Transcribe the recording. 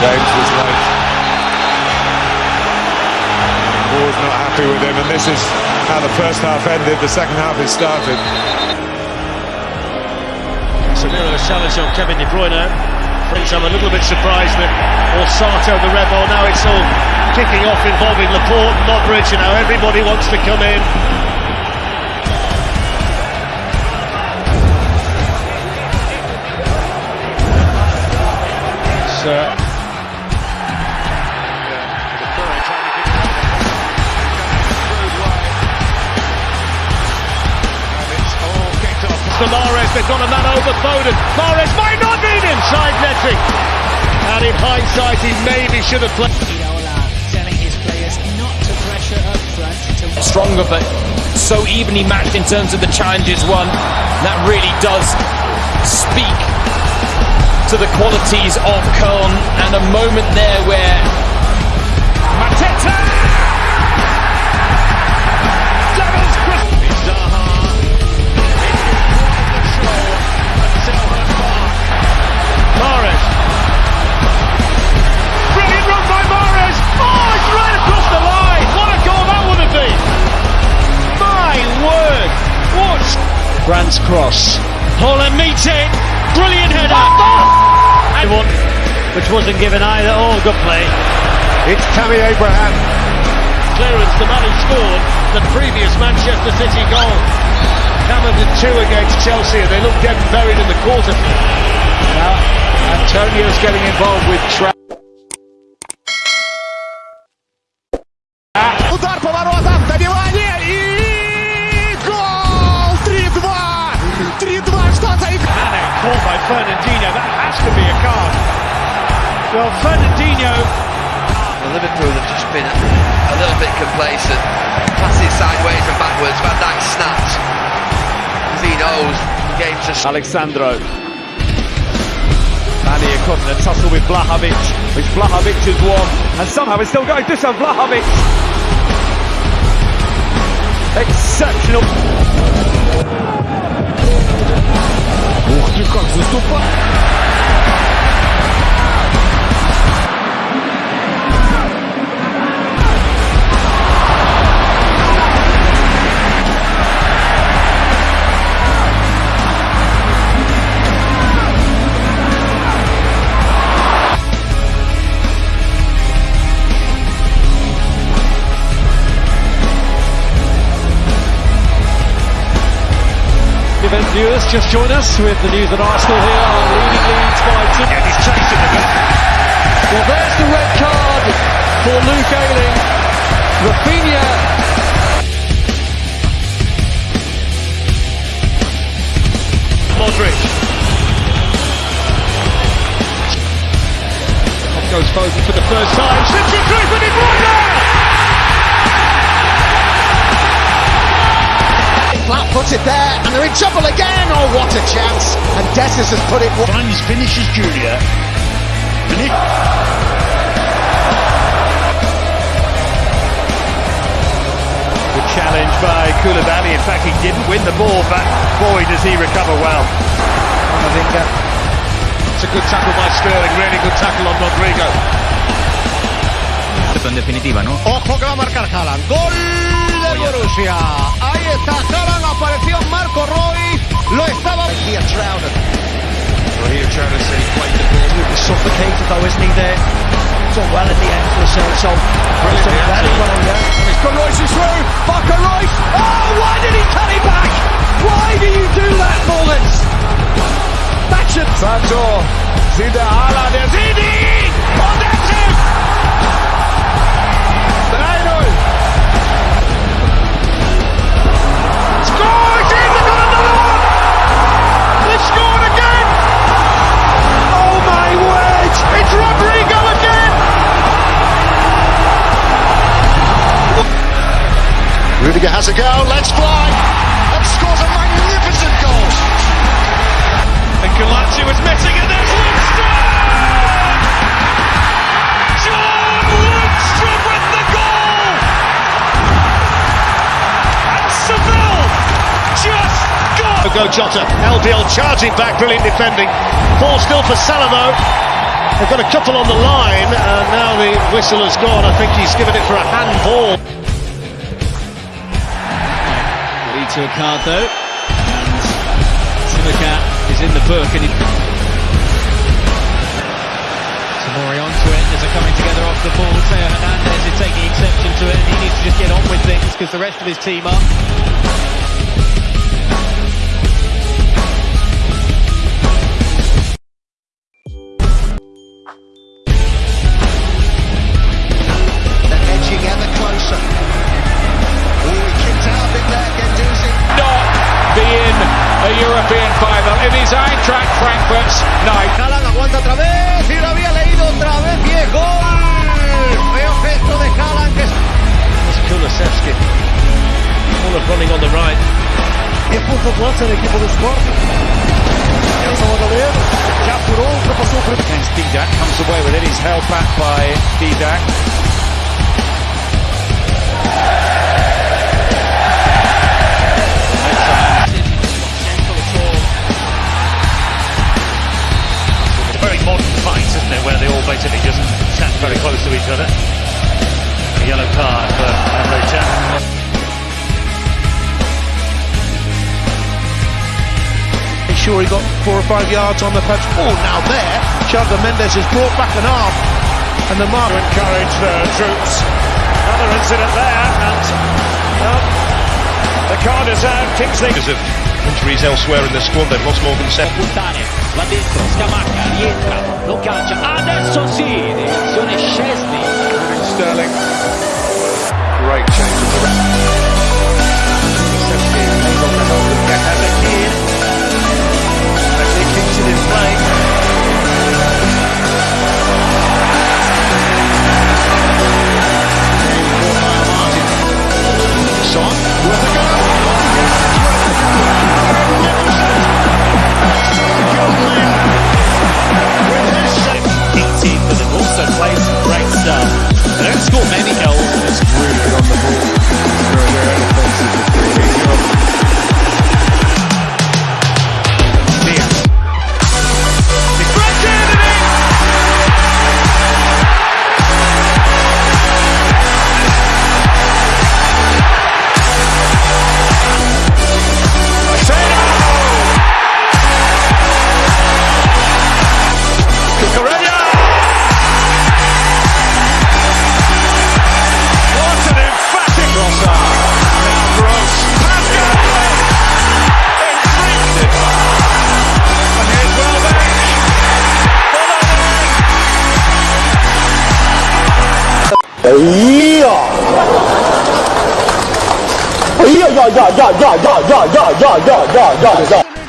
James was late. Moore's not happy with him, and this is how the first half ended. The second half has started. Casemiro has challenged on Kevin De Bruyne. Friends, I'm a little bit surprised that Orsato, the rebel, now it's all kicking off involving Laporte and Modric, and now everybody wants to come in. So, to Mahrez, they've got a man over Foden. Mahrez might not need him, side netting. And in hindsight, he maybe should have played. Telling his players not to pressure up front. To stronger but so evenly matched in terms of the challenges won. That really does speak to the qualities of Köln and a moment there where Mateta Brandt's cross. Haaland meets it. Brilliant header. And one, which wasn't given either. Oh, good play. It's Tammy Abraham. Clearance, the man who scored the previous Manchester City goal. Hammered did two against Chelsea and they look dead and buried in the quarter. Now, Antonio's getting involved with Tra- Fernandinho. That has to be a card. Well, Fernandinho Well, Liverpool have just been a little bit complacent. Passes sideways and backwards. Van Dijk snapped. As he knows, the game's just Alexandro. Mane caught in a tussle with Vlahovic, which Vlahovic has won, and somehow it's still going. Dusan Vlahovic. Exceptional. Viewers, just join us with the news that Arsenal here are leading Leeds by two. And he's chasing the bit. Well, there's the red card for Luke Ayling. Rafinha. Modric. Up goes Foden for the first time. It through for De Bruyne. Flat footed there, and they're in trouble again. Oh, what a chance! And Dessus has put it. finds finishes Julia. Good challenge by Koulibaly. In fact, he didn't win the ball, but boy, does he recover well. Camavinga. It's a good tackle by Sterling. Really good tackle on Rodrigo. En definitiva, ¿no? Ojo que va a marcar Haaland. Gol del Borussia. Ahí está Haaland. Apareció Marco Roy. Lo estaba. Travis said he played Rudiger has a go. Let's fly. And scores a magnificent goal. And Galazzi was missing, and there's Lundstram! John Lundstram with the goal! And Seville just got... Go Jota, LDL charging back, brilliant defending. Ball still for Salamo. They've got a couple on the line, and now the whistle has gone. I think he's given it for a handball. To a card though. And Simicat is in the book and he... Tamori onto it as they're coming together off the ball. Theo Hernandez is taking exception to it and he needs to just get on with things because the rest of his team are. Otra vez y lo había leído otra vez. ¡Bien, gol! Feo gesto de Haaland que... It's Kulusevski. Full of running on the right. Tiempo de plaza el equipo de Sporting. Nelson Magalhães já apurou, ultrapassou o primeiro. Against Didak, comes away with it. He's held back by Didak. Modern isn't it, where they all basically just sat very close to each other. A yellow card for Emre Can. Make sure he got four or five yards on the patch. Oh, now there, Chaga Mendes has brought back an arm. And the mark. To encourage the troops. Another incident there, and well, the card is out. Kingsley. Because of injuries elsewhere in the squad, they've lost more than seven. puntare là dentro Scamacca rientra lo calcia adesso sì direzione Szczesny Sterling. yeah, yeah, yeah, yeah, yeah, yeah, yeah, yeah, yeah, yeah, yeah.